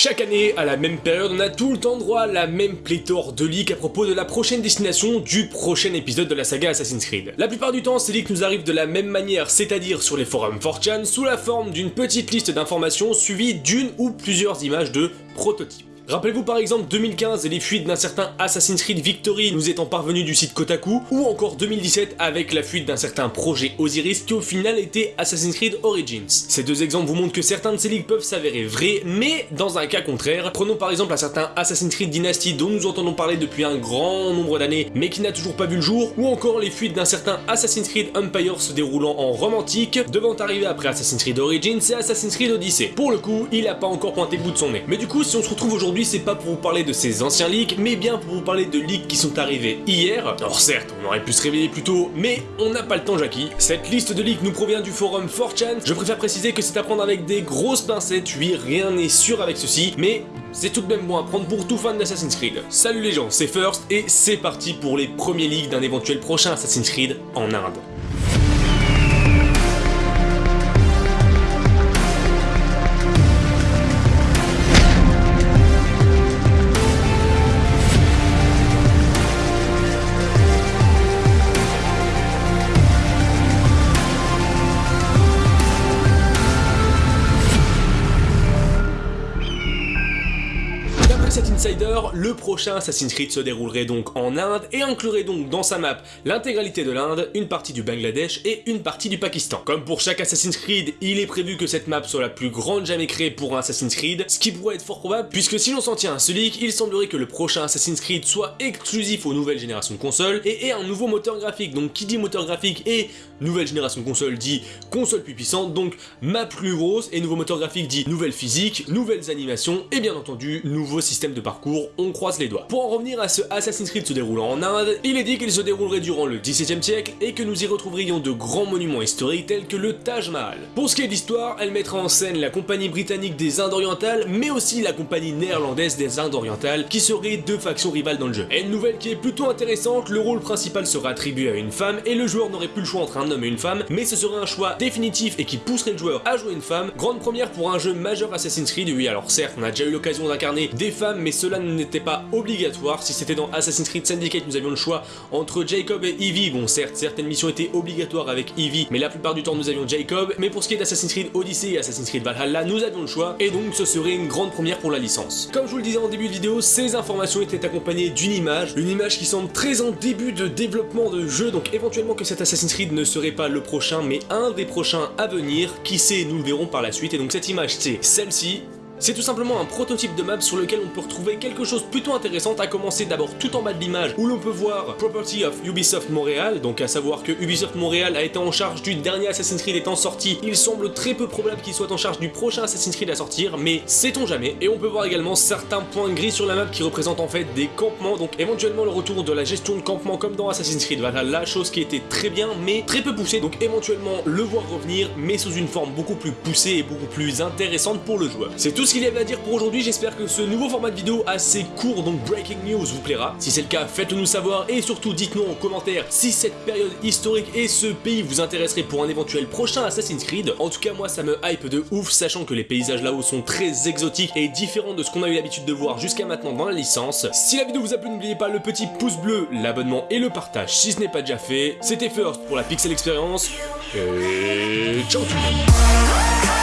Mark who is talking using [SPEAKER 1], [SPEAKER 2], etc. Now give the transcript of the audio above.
[SPEAKER 1] Chaque année, à la même période, on a tout le temps droit à la même pléthore de leaks à propos de la prochaine destination du prochain épisode de la saga Assassin's Creed. La plupart du temps, ces leaks nous arrivent de la même manière, c'est-à-dire sur les forums 4chan, sous la forme d'une petite liste d'informations suivie d'une ou plusieurs images de prototypes. Rappelez-vous par exemple 2015 et les fuites d'un certain Assassin's Creed Victory nous étant parvenu du site Kotaku, ou encore 2017 avec la fuite d'un certain projet Osiris qui au final était Assassin's Creed Origins. Ces deux exemples vous montrent que certains de ces leaks peuvent s'avérer vrais, mais dans un cas contraire, prenons par exemple un certain Assassin's Creed Dynasty dont nous entendons parler depuis un grand nombre d'années mais qui n'a toujours pas vu le jour, ou encore les fuites d'un certain Assassin's Creed Empire se déroulant en romantique, devant arriver après Assassin's Creed Origins et Assassin's Creed Odyssey. Pour le coup, il a pas encore pointé le bout de son nez. Mais du coup, si on se retrouve aujourd'hui c'est pas pour vous parler de ces anciens leaks, mais bien pour vous parler de leaks qui sont arrivés hier. Alors certes, on aurait pu se réveiller plus tôt, mais on n'a pas le temps Jackie. Cette liste de leaks nous provient du forum 4chan, je préfère préciser que c'est à prendre avec des grosses pincettes, oui, rien n'est sûr avec ceci, mais c'est tout de même bon à prendre pour tout fan d'Assassin's Creed. Salut les gens, c'est First, et c'est parti pour les premiers leaks d'un éventuel prochain Assassin's Creed en Inde. Insider, le prochain Assassin's Creed se déroulerait donc en Inde et inclurait donc dans sa map l'intégralité de l'Inde, une partie du Bangladesh et une partie du Pakistan. Comme pour chaque Assassin's Creed, il est prévu que cette map soit la plus grande jamais créée pour un Assassin's Creed, ce qui pourrait être fort probable puisque si l'on s'en tient à ce leak, il semblerait que le prochain Assassin's Creed soit exclusif aux nouvelles générations de consoles et ait un nouveau moteur graphique. Donc qui dit moteur graphique et nouvelle génération de console dit console plus puissante, donc map plus grosse et nouveau moteur graphique dit nouvelle physique, nouvelles animations et bien entendu nouveau système de parcours, on croise les doigts. Pour en revenir à ce Assassin's Creed se déroulant en Inde, il est dit qu'il se déroulerait durant le XVIIe siècle et que nous y retrouverions de grands monuments historiques tels que le Taj Mahal. Pour ce qui est d'histoire, elle mettra en scène la compagnie britannique des Indes orientales, mais aussi la compagnie néerlandaise des Indes orientales, qui seraient deux factions rivales dans le jeu. Et une nouvelle qui est plutôt intéressante, le rôle principal sera attribué à une femme et le joueur n'aurait plus le choix entre un homme et une femme, mais ce serait un choix définitif et qui pousserait le joueur à jouer une femme. Grande première pour un jeu majeur Assassin's Creed, oui alors certes on a déjà eu l'occasion d'incarner des femmes, mais cela n'était pas obligatoire. Si c'était dans Assassin's Creed Syndicate, nous avions le choix entre Jacob et Evie. Bon certes, certaines missions étaient obligatoires avec Evie, mais la plupart du temps nous avions Jacob. Mais pour ce qui est d'Assassin's Creed Odyssey et Assassin's Creed Valhalla, nous avions le choix, et donc ce serait une grande première pour la licence. Comme je vous le disais en début de vidéo, ces informations étaient accompagnées d'une image, une image qui semble très en début de développement de jeu, donc éventuellement que cet Assassin's Creed ne serait pas le prochain, mais un des prochains à venir, qui sait, nous le verrons par la suite, et donc cette image c'est celle-ci, c'est tout simplement un prototype de map sur lequel on peut retrouver quelque chose plutôt intéressant, à commencer d'abord tout en bas de l'image où l'on peut voir Property of Ubisoft Montréal, donc à savoir que Ubisoft Montréal a été en charge du dernier Assassin's Creed étant sorti, il semble très peu probable qu'il soit en charge du prochain Assassin's Creed à sortir, mais sait-on jamais, et on peut voir également certains points gris sur la map qui représentent en fait des campements, donc éventuellement le retour de la gestion de campement comme dans Assassin's Creed. Valhalla, chose qui était très bien, mais très peu poussée, donc éventuellement le voir revenir, mais sous une forme beaucoup plus poussée et beaucoup plus intéressante pour le joueur. C'est tout ce qu'il y avait à dire pour aujourd'hui, j'espère que ce nouveau format de vidéo assez court, donc breaking news, vous plaira. Si c'est le cas, faites-le nous savoir et surtout dites-nous en commentaire si cette période historique et ce pays vous intéresserait pour un éventuel prochain Assassin's Creed. En tout cas, moi ça me hype de ouf, sachant que les paysages là-haut sont très exotiques et différents de ce qu'on a eu l'habitude de voir jusqu'à maintenant dans la licence. Si la vidéo vous a plu, n'oubliez pas le petit pouce bleu, l'abonnement et le partage si ce n'est pas déjà fait. C'était First pour la Pixel Experience et ciao tout le monde